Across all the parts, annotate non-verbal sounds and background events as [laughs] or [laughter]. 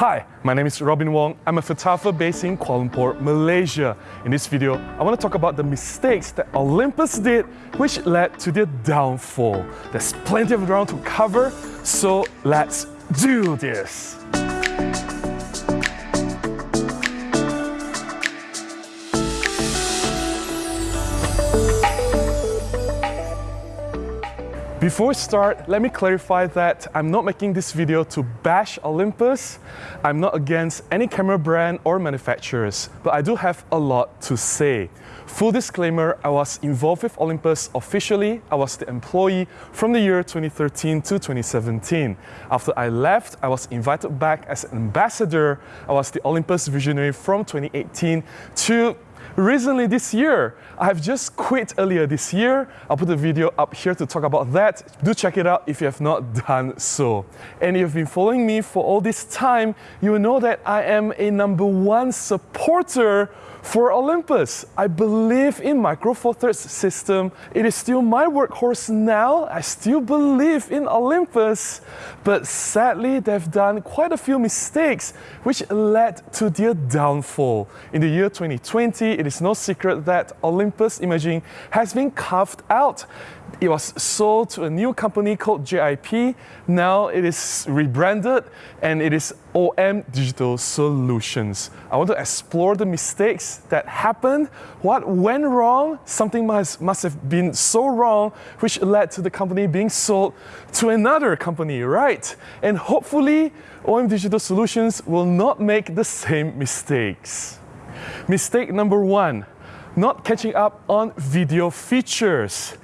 Hi, my name is Robin Wong. I'm a photographer based in Kuala Lumpur, Malaysia. In this video, I want to talk about the mistakes that Olympus did which led to their downfall. There's plenty of ground to cover, so let's do this. Before we start, let me clarify that I'm not making this video to bash Olympus. I'm not against any camera brand or manufacturers, but I do have a lot to say. Full disclaimer, I was involved with Olympus officially. I was the employee from the year 2013 to 2017. After I left, I was invited back as an ambassador. I was the Olympus visionary from 2018 to recently this year. I have just quit earlier this year. I'll put a video up here to talk about that. Do check it out if you have not done so. And if you've been following me for all this time, you know that I am a number one supporter for Olympus, I believe in Micro Four Thirds system. It is still my workhorse now. I still believe in Olympus, but sadly they've done quite a few mistakes which led to their downfall. In the year 2020, it is no secret that Olympus Imaging has been carved out. It was sold to a new company called JIP. Now it is rebranded and it is OM Digital Solutions. I want to explore the mistakes that happened, what went wrong, something must, must have been so wrong which led to the company being sold to another company, right? And hopefully OM Digital Solutions will not make the same mistakes. Mistake number one, not catching up on video features.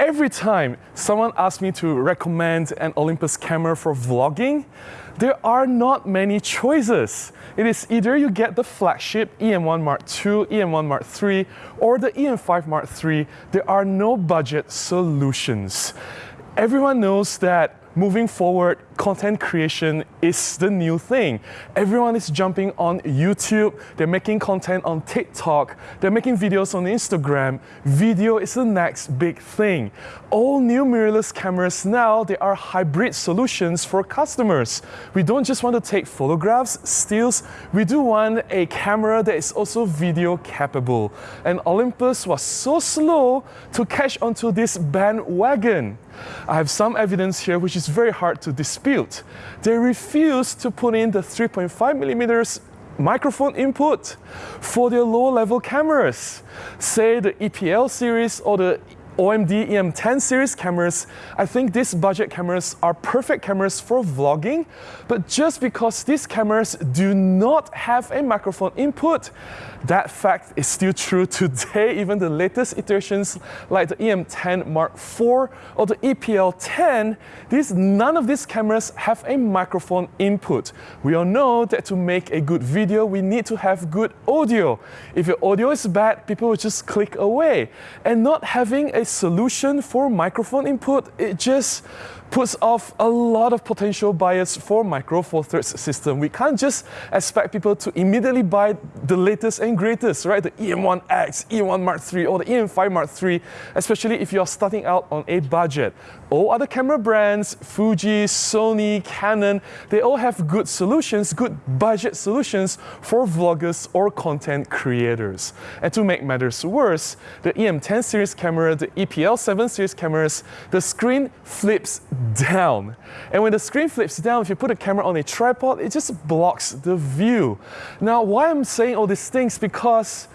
Every time someone asks me to recommend an Olympus camera for vlogging, there are not many choices. It is either you get the flagship EM1 Mark II, EM1 Mark III, or the EM5 Mark III. There are no budget solutions. Everyone knows that moving forward, content creation is the new thing. Everyone is jumping on YouTube, they're making content on TikTok, they're making videos on Instagram. Video is the next big thing. All new mirrorless cameras now, they are hybrid solutions for customers. We don't just want to take photographs, stills, we do want a camera that is also video capable. And Olympus was so slow to catch onto this bandwagon. I have some evidence here which is very hard to dispute. They refuse to put in the 3.5 millimeters microphone input for their low-level cameras. Say the EPL series or the OMD EM10 series cameras, I think these budget cameras are perfect cameras for vlogging, but just because these cameras do not have a microphone input, that fact is still true today. [laughs] Even the latest iterations like the EM10 Mark IV or the EPL10, these, none of these cameras have a microphone input. We all know that to make a good video, we need to have good audio. If your audio is bad, people will just click away. And not having a solution for microphone input, it just puts off a lot of potential buyers for Micro Four Thirds system. We can't just expect people to immediately buy the latest and greatest, right? The EM1X, EM1 Mark III, or the EM5 Mark III, especially if you're starting out on a budget. All other camera brands, Fuji, Sony, Canon, they all have good solutions, good budget solutions for vloggers or content creators. And to make matters worse, the EM10 series camera, the EPL7 series cameras, the screen flips down. And when the screen flips down, if you put a camera on a tripod, it just blocks the view. Now, why I'm saying all these things, because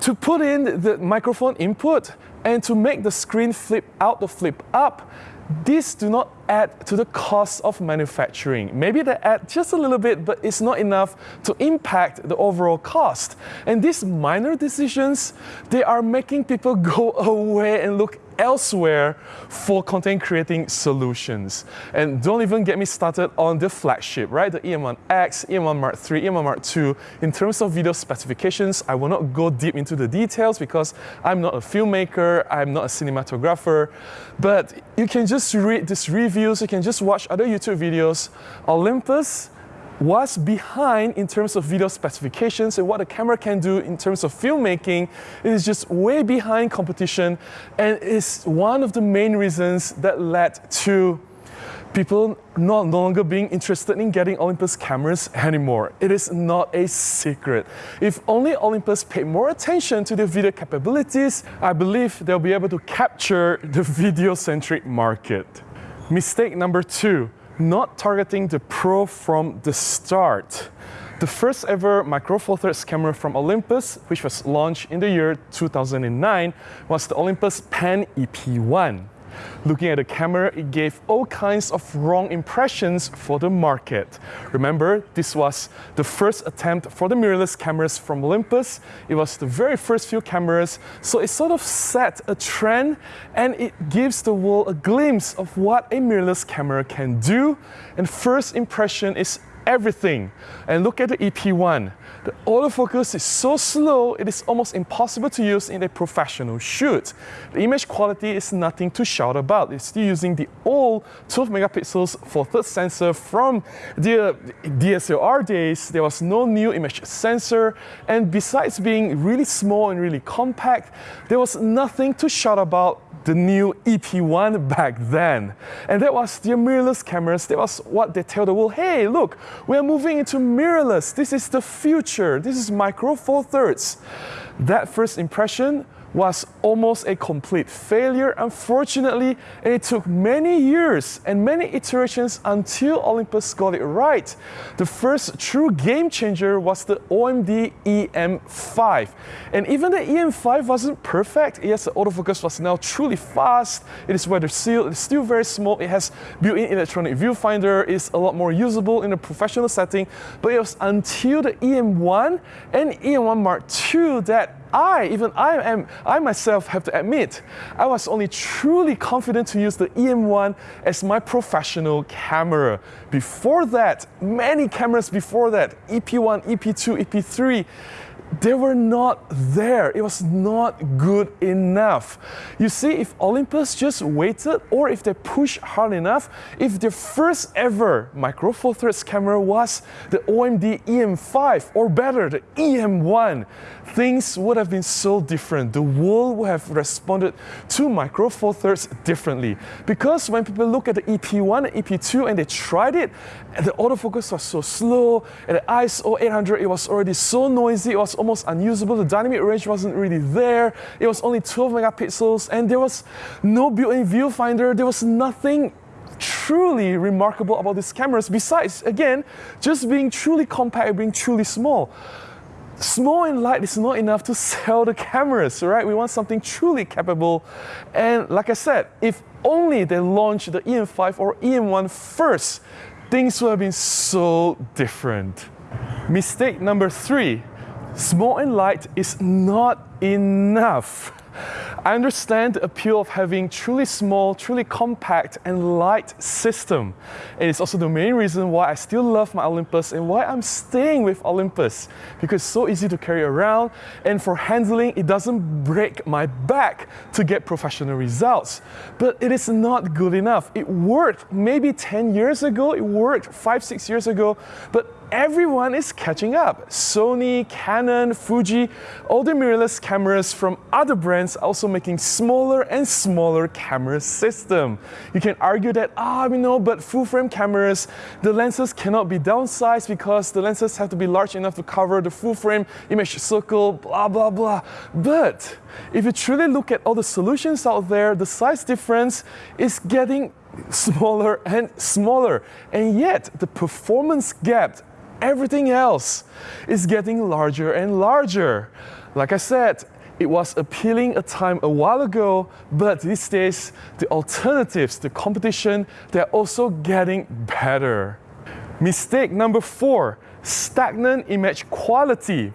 to put in the microphone input and to make the screen flip out or flip up, these do not add to the cost of manufacturing. Maybe they add just a little bit, but it's not enough to impact the overall cost. And these minor decisions, they are making people [laughs] go away and look elsewhere for content creating solutions. And don't even get me started on the flagship, right? The EM1X, EM1 Mark III, EM1 Mark II. In terms of video specifications, I will not go deep into the details because I'm not a filmmaker, I'm not a cinematographer, but you can just read these reviews, you can just watch other YouTube videos. Olympus was behind in terms of video specifications and what a camera can do in terms of filmmaking. Is just way behind competition and is one of the main reasons that led to people not no longer being interested in getting Olympus cameras anymore. It is not a secret. If only Olympus paid more attention to their video capabilities, I believe they'll be able to capture the [laughs] video-centric market. Mistake number two, not targeting the pro from the start. The first ever Micro Four Thirds camera from Olympus, which was launched in the year 2009, was the Olympus Pen EP1. Looking at the camera, it gave all kinds of wrong impressions for the market. Remember, this was the first attempt for the mirrorless cameras from Olympus. It was the very first few cameras, so it sort of set a trend and it gives the world a glimpse of what a mirrorless camera can do. And first impression is everything. And look at the EP1. The autofocus is so slow, it is almost impossible to use in a professional shoot. The image quality is nothing to shout about. It's still using the old 12 megapixels Four Third sensor from the DSLR days. There was no new image sensor. And besides being really small and really compact, there was nothing to shout about the new EP1 back then. And that was the mirrorless cameras. That was what they tell the world, hey, look, we're moving into mirrorless. This is the future. This is micro four thirds. That first impression was almost a complete failure, unfortunately, and it took many years and many iterations until Olympus got it right. The first true game changer was the OMD EM5. And even the EM5 wasn't perfect. Yes, the autofocus was now truly fast, it is weather sealed, it's still very small, it has built-in electronic viewfinder, it's a lot more usable in a professional setting, but it was until the EM1 and EM1 Mark II that I, even I am, I myself have to admit, I was only truly confident to use the EM1 as my professional camera. Before that, many cameras before that, EP1, EP2, EP3, they were not there. It was not good enough. You see, if Olympus just waited or if they pushed hard enough, if their first ever Micro Four Thirds camera was the OMD EM5 or better, the EM1, things would have been so different. The world would have responded to Micro Four Thirds differently. Because when people look at the EP1 and EP2 and they tried it, the autofocus was so slow, and the ISO 800, it was already so noisy, it was almost unusable. The dynamic range wasn't really there. It was only 12 megapixels, and there was no built-in viewfinder. There was nothing truly remarkable about these cameras besides, again, just being truly compact, being truly small. Small and light is not enough to [laughs] sell the cameras, right? We want something truly capable. And like I said, if only they launched the EM5 or EM1 first, things would have been so different. Mistake number three, small and light is not enough. I understand the appeal of having truly small, truly compact and light system. And it's also the main reason why I still love my Olympus and why I'm staying with Olympus because it's so easy to carry around and for handling it doesn't break my back to get professional results. But it is not good enough. It worked maybe 10 years ago, it worked 5 6 years ago, but everyone is catching up. Sony, Canon, Fuji, all the mirrorless cameras from other brands also making smaller and smaller camera system. You can argue that, ah, we know, but full frame cameras, the lenses cannot be downsized because the lenses have to be large enough to cover the full frame image circle, blah, blah, blah. But if you truly look at all the solutions out there, the size difference is getting smaller and smaller. And yet, the performance gap everything else is getting larger and larger. Like I said, it was appealing a time a while ago, but these days, the alternatives, the competition, they're also getting better. Mistake number four, stagnant image quality.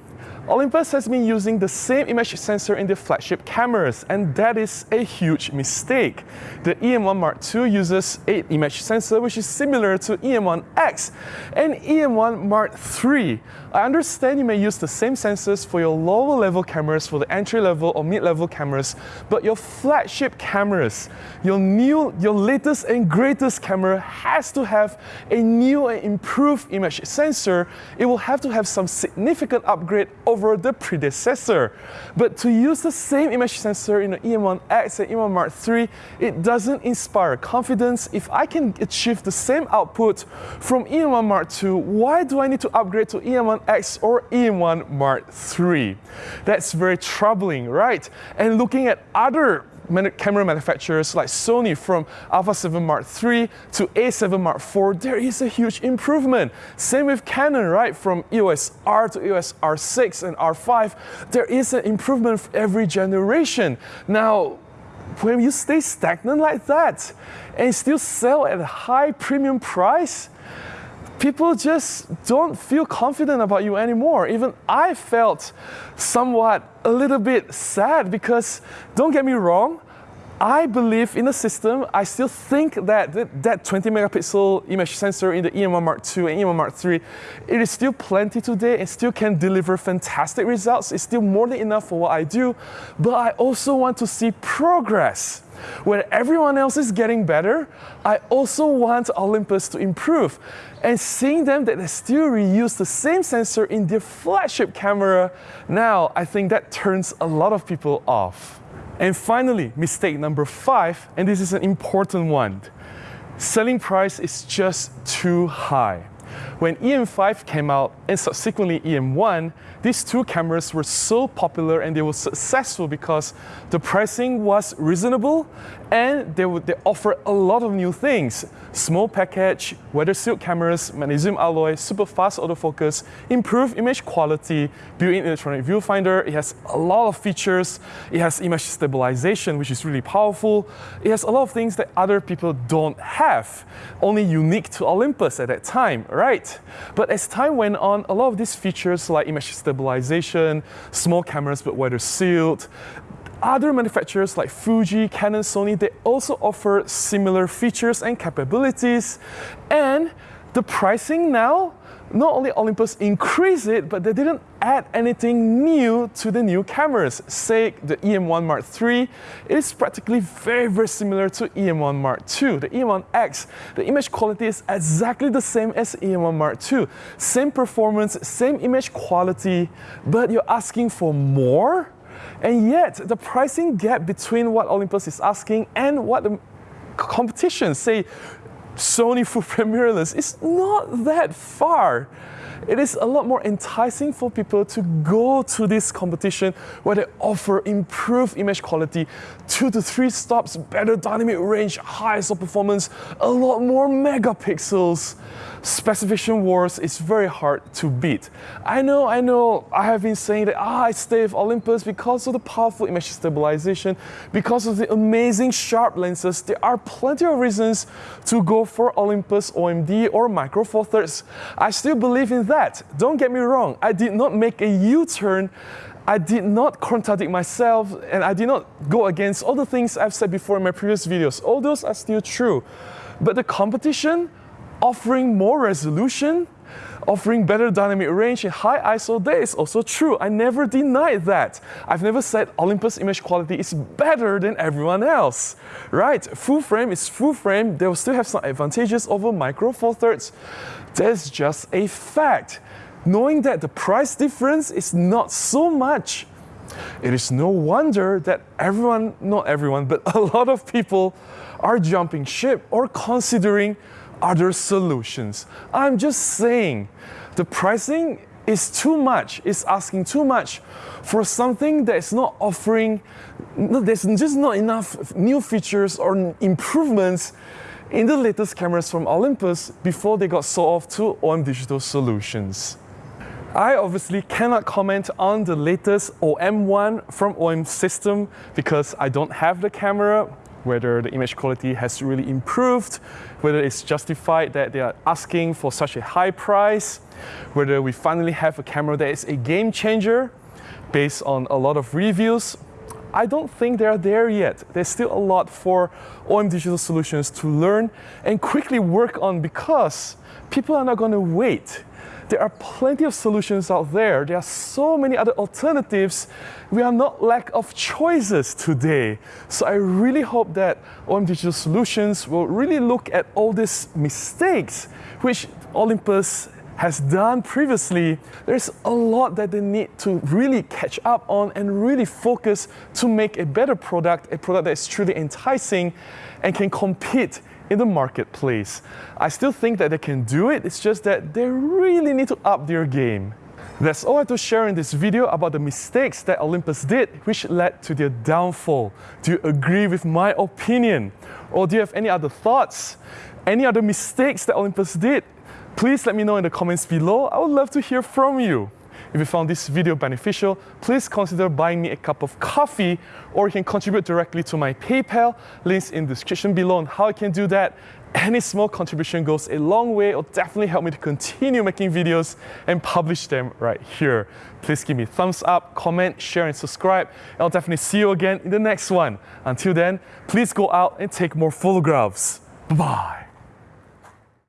Olympus has been using the same image sensor in their flagship cameras, and that is a huge mistake. The EM1 Mark II uses 8 image sensor, which is similar to EM1X and EM1 Mark III. I understand you may use the same sensors for your lower level cameras, for the entry level or mid level cameras, but your flagship cameras, your new, your latest and greatest camera has to have a new and improved image sensor. It will have to have some significant upgrade over the predecessor. But to use the same image sensor in the EM1X and EM1 Mark III, it doesn't inspire confidence. If I can achieve the same output from EM1 Mark II, why do I need to upgrade to EM1X or EM1 Mark III? That's very troubling, right? And looking at other camera manufacturers like Sony from Alpha 7 Mark III to A7 Mark IV, there is a huge improvement. Same with Canon, right? From EOS R to EOS R6 and R5, there is an improvement for every generation. Now, when you stay stagnant like that and still sell at a high premium price, people just don't feel confident about you anymore. Even I felt somewhat a little bit sad because don't get me wrong, I believe in the system. I still think that that 20 megapixel image sensor in the EM1 Mark II and EM1 Mark III, it is still plenty today and still can deliver fantastic results. It's still more than enough for what I do, but I also want to see progress. When everyone else is getting better, I also want Olympus to improve. And seeing them that they still reuse the same sensor in their flagship camera, now I think that turns a lot of people off. And finally, mistake number five, and this is an important one. Selling price is just too high. When EM5 came out and subsequently EM1, these two cameras were so popular and they were successful because the pricing was reasonable and they, would, they offer a lot of new things. Small package, weather sealed cameras, magnesium alloy, super fast autofocus, improved image quality, built-in electronic viewfinder. It has a lot of features. It has image stabilization, which is really powerful. It has a lot of things that other people don't have, only unique to Olympus at that time, right? But as time went on, a lot of these features like image stabilization, small cameras but weather sealed, other manufacturers like Fuji, Canon, Sony, they also offer similar features and capabilities. And the pricing now not only Olympus increased it, but they didn't add anything new to the new cameras. Say the EM1 Mark III, is practically very, very similar to EM1 Mark II. The EM1X, the image quality is exactly the same as EM1 Mark II. Same performance, same image quality, but you're asking for more? And yet, the pricing gap between what Olympus is asking and what the competition, say Sony mirrorless is not that far. It is a lot more enticing for people to go to this competition where they offer improved image quality, two to three stops, better dynamic range, high ISO performance, a lot more megapixels specification wars is very hard to beat. I know, I know, I have been saying that ah, I stay with Olympus because of the powerful image stabilization, because of the amazing sharp lenses. There are plenty of reasons to go for Olympus OMD or Micro Four Thirds. I still believe in that. Don't get me wrong, I did not make a U-turn I did not contradict myself and I did not go against all the things I've said before in my previous videos. All those are still true. But the competition offering more resolution, offering better dynamic range and high ISO, is also true. I never denied that. I've never said Olympus image quality is better than everyone else, right? Full frame is full frame. They will still have some advantages over micro four thirds. That's just a fact. Knowing that the price difference is not so much, it is no wonder that everyone, not everyone, but [laughs] a lot of people are jumping ship or considering other solutions. I'm just saying the pricing is too much, it's asking too much for something that is not offering, there's just not enough new features or improvements in the latest cameras from Olympus before they got sold off to OM Digital Solutions. I obviously cannot comment on the latest OM1 from OM system because I don't have the camera, whether the image quality has really improved, whether it's justified that they are asking for such a high price, whether we finally have a camera that is a game changer based on a lot of reviews. I don't think they're there yet. There's still a lot for OM Digital Solutions to learn and quickly work on because people are not going to wait there are plenty of solutions out there. There are so many other alternatives. We are not lack of choices today. So I really hope that OM Digital Solutions will really look at all these mistakes which Olympus has done previously, there's a lot that they need to really catch up on and really focus to make a better product, a product that is truly enticing and can compete in the marketplace. I still think that they can do it, it's just that they really need to up their game. That's all I have to share in this video about the mistakes that Olympus did which led to their downfall. Do you agree with my opinion? Or do you have any other thoughts? Any other mistakes that Olympus did? Please let me know in the comments below. I would love to hear from you. If you found this video beneficial, please consider buying me a cup of coffee or you can contribute directly to my PayPal. Links in the description below on how you can do that. Any small contribution goes a long way. It'll definitely help me to continue making videos and publish them right here. Please give me thumbs up, comment, share, and subscribe. I'll definitely see you again in the next one. Until then, please go out and take more photographs. Bye-bye.